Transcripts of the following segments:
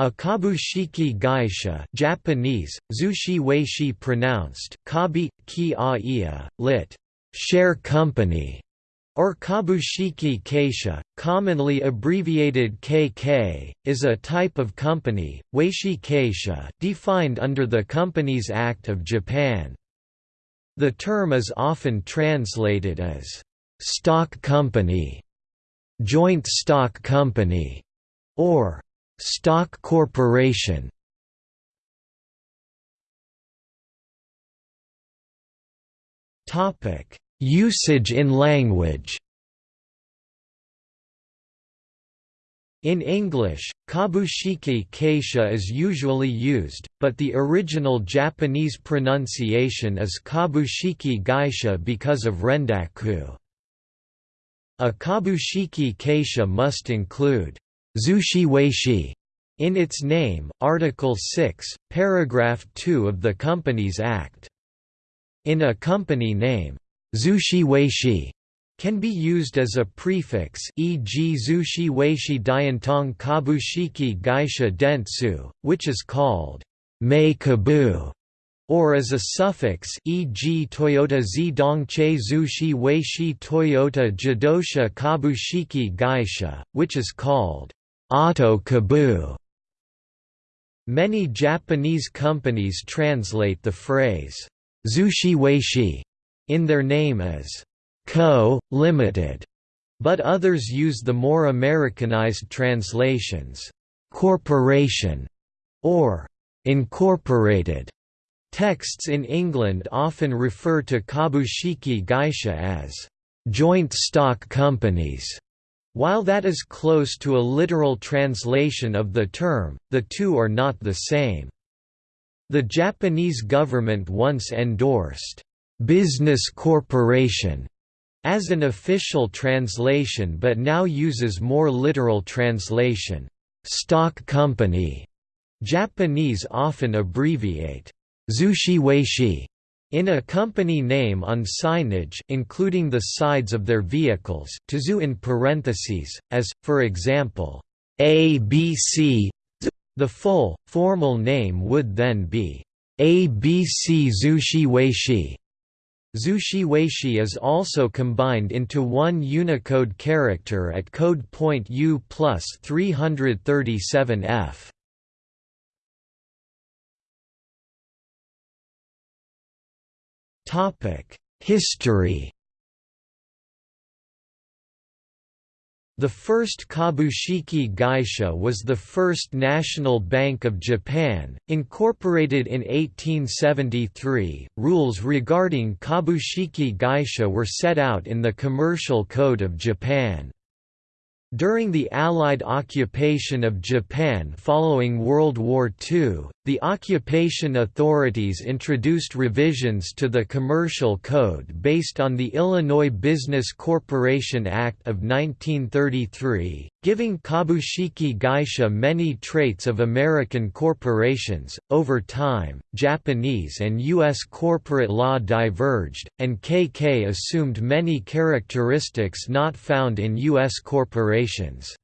A kabushiki gaisha Japanese, zushi weishi pronounced, kabi, ki lit. share company, or kabushiki kaisha, commonly abbreviated KK, is a type of company, weishi keisha defined under the Companies Act of Japan. The term is often translated as stock company, joint stock company, or Stock corporation Topic: Usage in language In English, kabushiki kaisha is usually used, but the original Japanese pronunciation is kabushiki gaisha because of rendaku. A kabushiki keisha must include Zushi Weishi in its name, Article 6, Paragraph 2 of the Companies Act. In a company name, Zushi Weishi can be used as a prefix e.g. Zushi Weishi Diantong Kabushiki Gaisha Dentsu, which is called Mei Kabu, or as a suffix e.g. Toyota Zidongche Zushi Weishi Toyota Jidosha Kabushiki Gaisha, which is called Ato Kabu. Many Japanese companies translate the phrase Zushi Weishi in their name as Co. Limited, but others use the more Americanized translations corporation or incorporated. Texts in England often refer to Kabushiki Gaisha as joint stock companies. While that is close to a literal translation of the term, the two are not the same. The Japanese government once endorsed, "'business corporation' as an official translation but now uses more literal translation, "'stock company'". Japanese often abbreviate, "'zushi weishi' In a company name on signage including the sides of their vehicles to in parentheses, as, for example, ABC, the full, formal name would then be ABC Zushi Weishi. Zushi Weishi is also combined into one Unicode character at code point U plus 337F. History The first Kabushiki Gaisha was the first national bank of Japan, incorporated in 1873. Rules regarding Kabushiki Gaisha were set out in the Commercial Code of Japan. During the Allied occupation of Japan following World War II, the occupation authorities introduced revisions to the Commercial Code based on the Illinois Business Corporation Act of 1933, giving Kabushiki Gaisha many traits of American corporations. Over time, Japanese and U.S. corporate law diverged, and KK assumed many characteristics not found in U.S. corporations.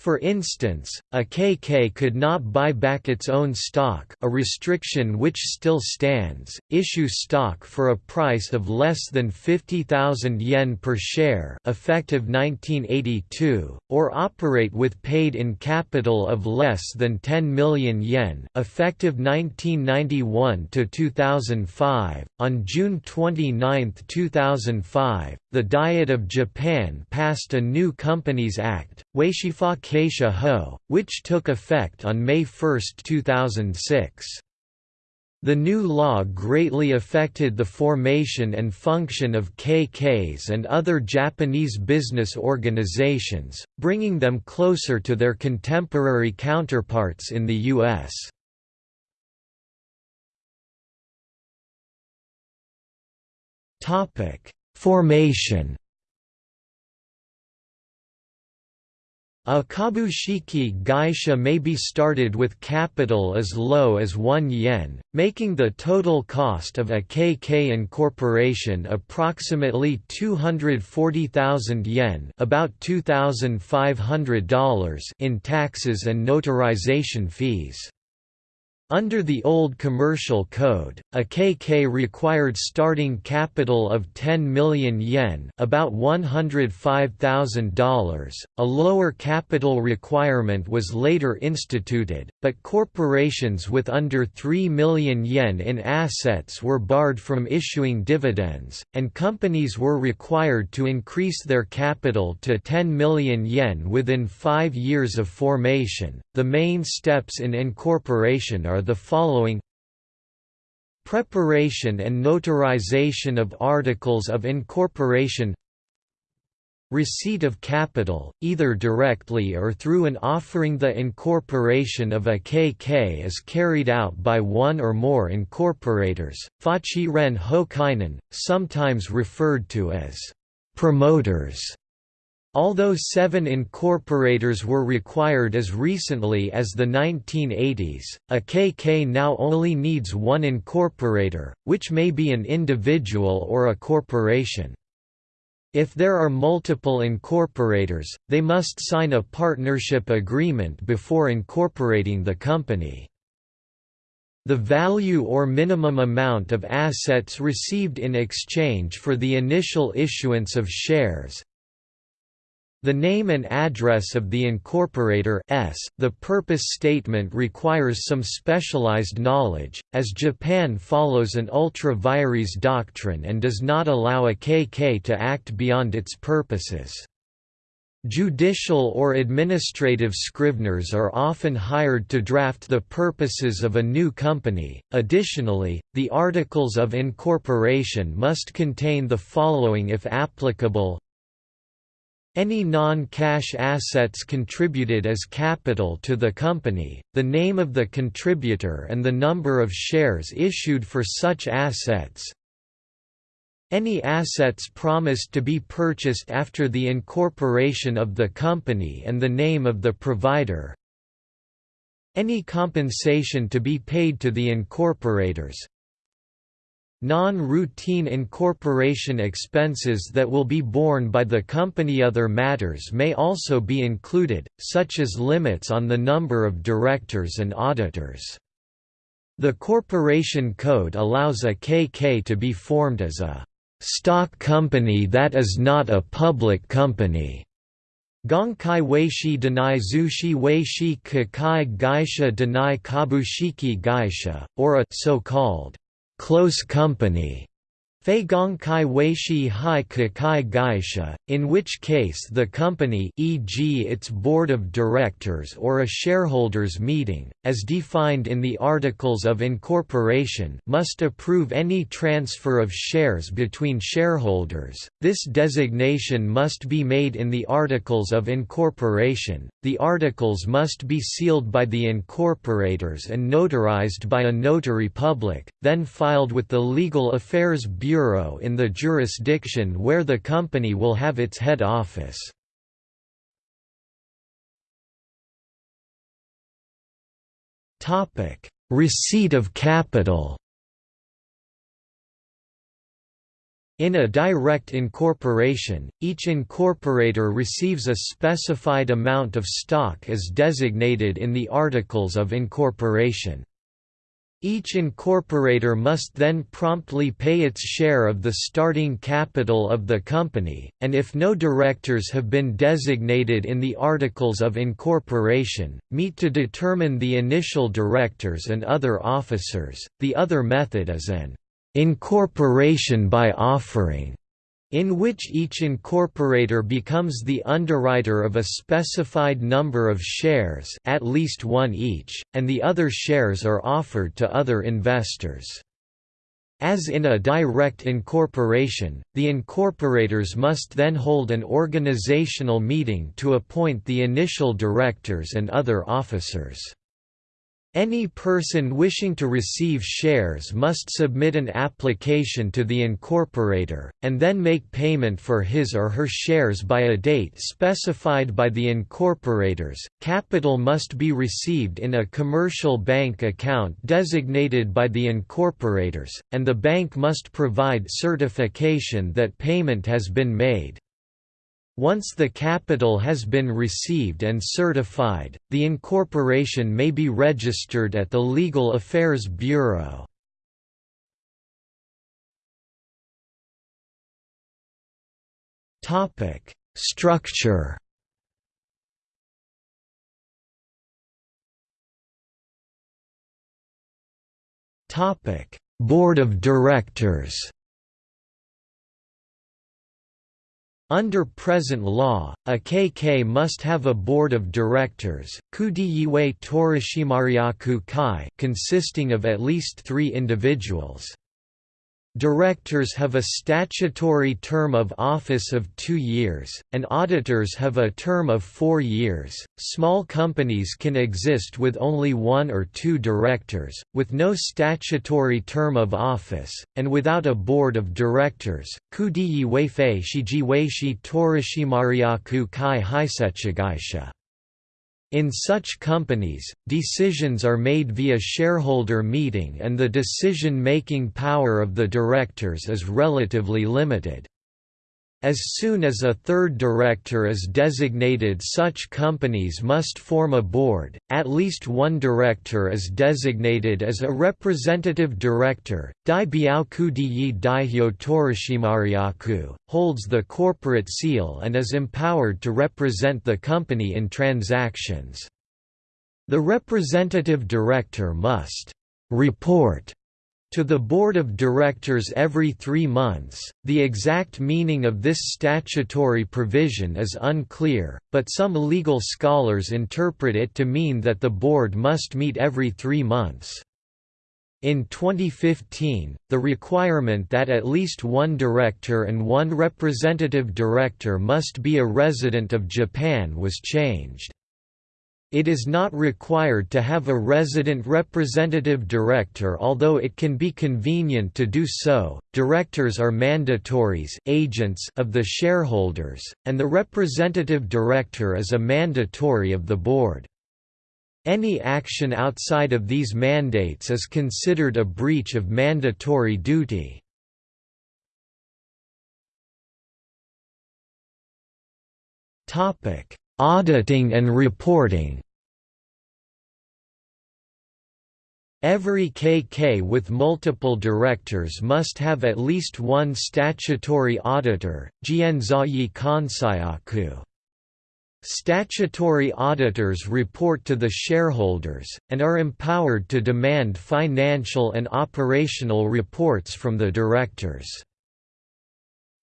For instance, a KK could not buy back its own stock a restriction which still stands, issue stock for a price of less than 50,000 yen per share effective 1982, or operate with paid-in capital of less than 10 million yen effective 1991–2005. On June 29, 2005, the Diet of Japan passed a new Companies Act, Keisha Ho, which took effect on May 1, 2006. The new law greatly affected the formation and function of KKs and other Japanese business organizations, bringing them closer to their contemporary counterparts in the U.S. Formation A kabushiki gaisha may be started with capital as low as 1 yen, making the total cost of a KK incorporation approximately 240,000 yen about $2,500 in taxes and notarization fees. Under the old Commercial Code, a KK required starting capital of 10 million yen about $105,000. A lower capital requirement was later instituted, but corporations with under 3 million yen in assets were barred from issuing dividends, and companies were required to increase their capital to 10 million yen within 5 years of formation. The main steps in incorporation are the following. Preparation and notarization of articles of incorporation. Receipt of capital, either directly or through an offering. The incorporation of a KK is carried out by one or more incorporators, Fachi Ren Hokainen, sometimes referred to as promoters. Although seven incorporators were required as recently as the 1980s, a KK now only needs one incorporator, which may be an individual or a corporation. If there are multiple incorporators, they must sign a partnership agreement before incorporating the company. The value or minimum amount of assets received in exchange for the initial issuance of shares, the name and address of the incorporator s. The purpose statement requires some specialized knowledge, as Japan follows an ultra vires doctrine and does not allow a KK to act beyond its purposes. Judicial or administrative scriveners are often hired to draft the purposes of a new company. Additionally, the articles of incorporation must contain the following if applicable any non-cash assets contributed as capital to the company, the name of the contributor and the number of shares issued for such assets, any assets promised to be purchased after the incorporation of the company and the name of the provider. Any compensation to be paid to the incorporators Non-routine incorporation expenses that will be borne by the company Other matters may also be included, such as limits on the number of directors and auditors. The Corporation Code allows a KK to be formed as a stock company that is not a public company. Gonkai Weishi Denai Zushi Weishi Kakai Gaisha Denai Kabushiki Gaisha, or a so-called close company Fei Kai Weishi Hai Kakai Gaisha, in which case the company e.g. its board of directors or a shareholders meeting, as defined in the Articles of Incorporation must approve any transfer of shares between shareholders. This designation must be made in the Articles of Incorporation. The articles must be sealed by the incorporators and notarized by a notary public, then filed with the Legal Affairs Bureau bureau in the jurisdiction where the company will have its head office. Receipt of capital In a direct incorporation, each incorporator receives a specified amount of stock as designated in the Articles of Incorporation. Each incorporator must then promptly pay its share of the starting capital of the company, and if no directors have been designated in the Articles of Incorporation, meet to determine the initial directors and other officers. The other method is an incorporation by offering in which each incorporator becomes the underwriter of a specified number of shares at least one each, and the other shares are offered to other investors. As in a direct incorporation, the incorporators must then hold an organizational meeting to appoint the initial directors and other officers. Any person wishing to receive shares must submit an application to the incorporator, and then make payment for his or her shares by a date specified by the incorporators. Capital must be received in a commercial bank account designated by the incorporators, and the bank must provide certification that payment has been made. Once the capital has been received and certified, the incorporation may be registered at the Legal Affairs Bureau. Structure Board of Directors Under present law, a KK must have a board of directors consisting of at least three individuals. Directors have a statutory term of office of two years, and auditors have a term of four years. Small companies can exist with only one or two directors, with no statutory term of office, and without a board of directors. Kudiyi Weifei Shiji Weishi Torishimariaku Kai Hisechigaisha. In such companies, decisions are made via shareholder meeting and the decision-making power of the directors is relatively limited. As soon as a third director is designated such companies must form a board, at least one director is designated as a representative director, Dai Biaoku Daihyo Torishimariaku, holds the corporate seal and is empowered to represent the company in transactions. The representative director must «report» to the Board of Directors every three months. The exact meaning of this statutory provision is unclear, but some legal scholars interpret it to mean that the Board must meet every three months. In 2015, the requirement that at least one director and one representative director must be a resident of Japan was changed. It is not required to have a resident representative director although it can be convenient to do so. Directors are mandatories agents of the shareholders, and the representative director is a mandatory of the board. Any action outside of these mandates is considered a breach of mandatory duty. Topic: Auditing and reporting Every KK with multiple directors must have at least one statutory auditor, Jianzayi Kansaiaku. Statutory auditors report to the shareholders, and are empowered to demand financial and operational reports from the directors.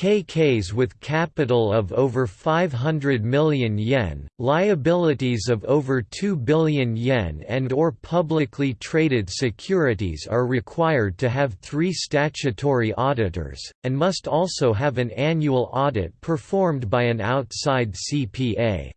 KKs with capital of over 500 million yen, liabilities of over 2 billion yen and or publicly traded securities are required to have three statutory auditors, and must also have an annual audit performed by an outside CPA.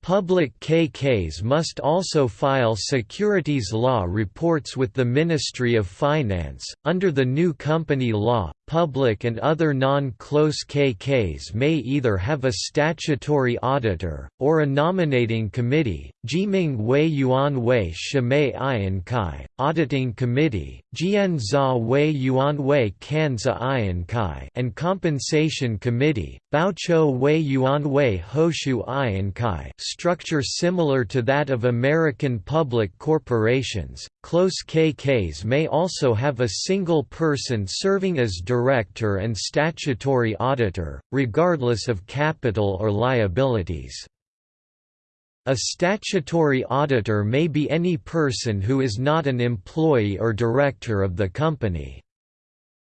Public KKs must also file securities law reports with the Ministry of Finance. Under the new company law, public and other non-close KKs may either have a statutory auditor, or a nominating committee, Jiming Wei Yuan Wei Shimei Ian Kai, Auditing Committee, Jian Za Wei Yuan Wei Kanza Ian Kai, and Compensation Committee, Baocho Wei Yuan Wei Hoshu Ian Kai structure similar to that of American public corporations. Close KKs may also have a single person serving as director and statutory auditor, regardless of capital or liabilities. A statutory auditor may be any person who is not an employee or director of the company.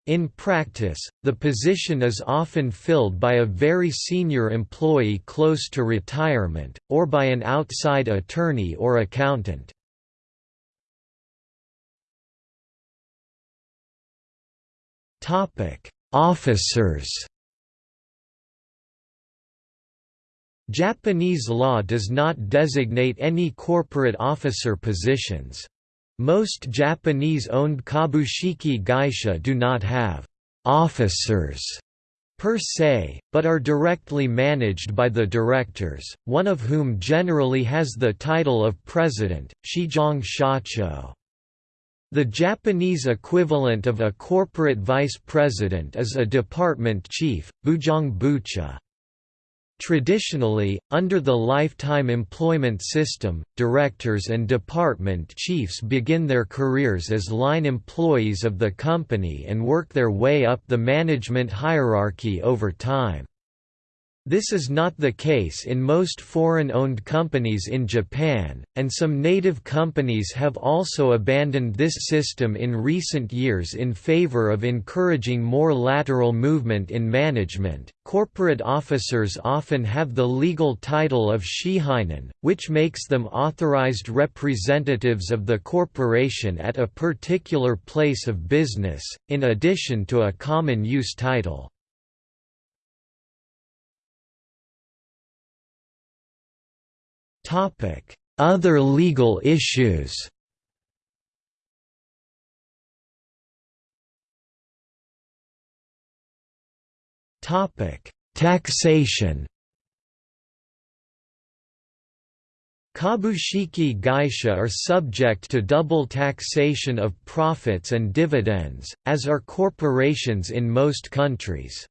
In practice, the position is often filled by a very senior employee close to retirement, or by an outside attorney or accountant. Officers Japanese law does not designate any corporate officer positions. Most Japanese-owned kabushiki gaisha do not have «officers» per se, but are directly managed by the directors, one of whom generally has the title of president, shijong shacho. The Japanese equivalent of a corporate vice president is a department chief, bujong bucha. Traditionally, under the lifetime employment system, directors and department chiefs begin their careers as line employees of the company and work their way up the management hierarchy over time. This is not the case in most foreign-owned companies in Japan, and some native companies have also abandoned this system in recent years in favor of encouraging more lateral movement in management. Corporate officers often have the legal title of shihainen, which makes them authorized representatives of the corporation at a particular place of business, in addition to a common use title. Topic: Other legal issues. Topic: Taxation. Kabushiki gaisha are subject to double taxation of profits and dividends, as are corporations in most countries.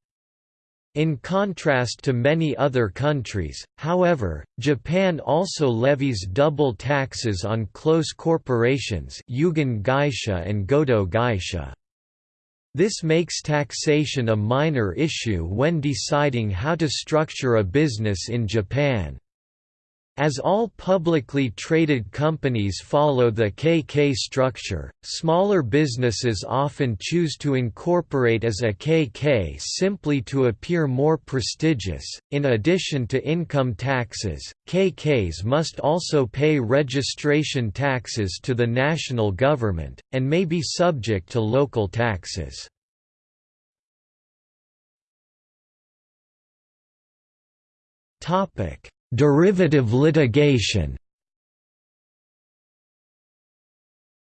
In contrast to many other countries, however, Japan also levies double taxes on close corporations Yugen Gaisha and Godo Gaisha. This makes taxation a minor issue when deciding how to structure a business in Japan. As all publicly traded companies follow the KK structure, smaller businesses often choose to incorporate as a KK simply to appear more prestigious. In addition to income taxes, KKs must also pay registration taxes to the national government, and may be subject to local taxes. Topic Derivative litigation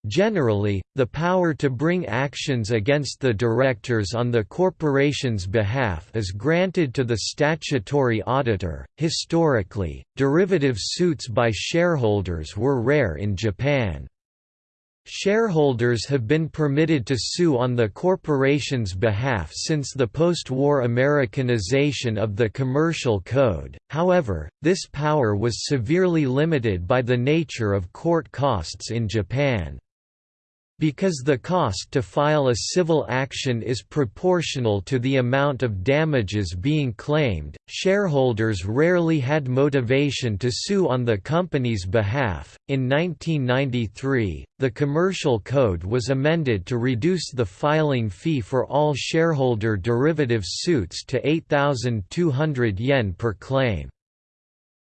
Generally, the power to bring actions against the directors on the corporation's behalf is granted to the statutory auditor. Historically, derivative suits by shareholders were rare in Japan. Shareholders have been permitted to sue on the corporation's behalf since the post-war Americanization of the Commercial Code, however, this power was severely limited by the nature of court costs in Japan. Because the cost to file a civil action is proportional to the amount of damages being claimed, shareholders rarely had motivation to sue on the company's behalf. In 1993, the Commercial Code was amended to reduce the filing fee for all shareholder derivative suits to 8,200 yen per claim.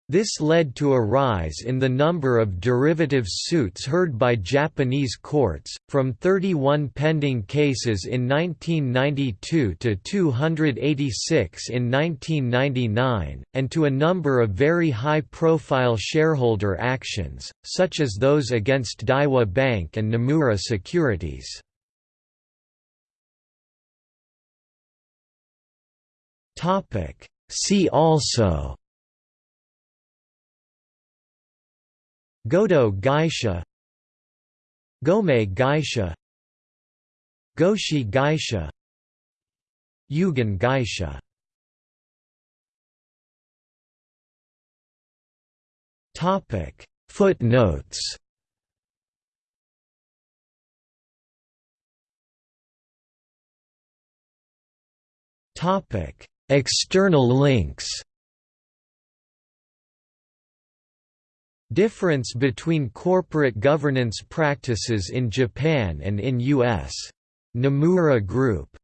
This led to a rise in the number of derivative suits heard by Japanese courts, from 31 pending cases in 1992 to 286 in 1999, and to a number of very high-profile shareholder actions, such as those against Daiwa Bank and Nomura Securities. See also Godo Gaisha. Gomei Gaisha. Goshi Gaisha. Yugen Gaisha. Topic. Footnotes. Topic. External links Difference between corporate governance practices in Japan and in U.S. Nomura Group